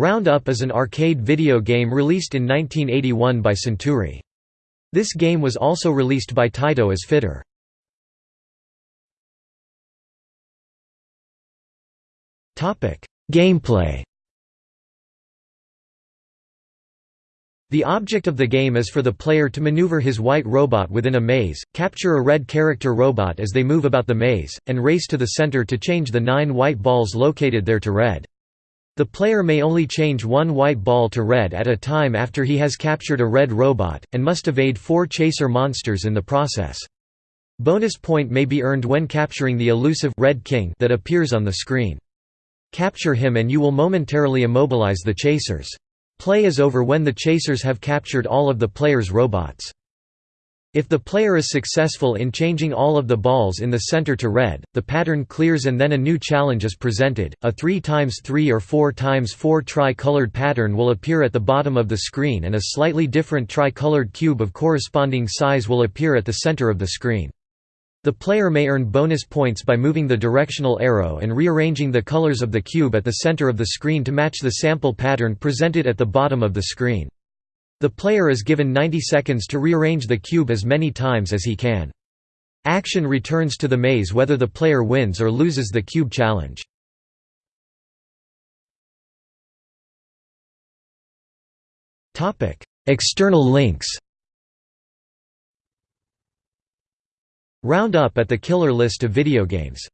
Round Up is an arcade video game released in 1981 by Centuri. This game was also released by Taito as Fitter. Gameplay The object of the game is for the player to maneuver his white robot within a maze, capture a red character robot as they move about the maze, and race to the center to change the nine white balls located there to red. The player may only change one white ball to red at a time after he has captured a red robot, and must evade four chaser monsters in the process. Bonus point may be earned when capturing the elusive Red King that appears on the screen. Capture him and you will momentarily immobilize the chasers. Play is over when the chasers have captured all of the player's robots. If the player is successful in changing all of the balls in the center to red, the pattern clears and then a new challenge is presented. A 3x3 or 4x4 tri-colored pattern will appear at the bottom of the screen and a slightly different tri-colored cube of corresponding size will appear at the center of the screen. The player may earn bonus points by moving the directional arrow and rearranging the colors of the cube at the center of the screen to match the sample pattern presented at the bottom of the screen. The player is given 90 seconds to rearrange the cube as many times as he can. Action returns to the maze whether the player wins or loses the cube challenge. External links Round up at the killer list of video games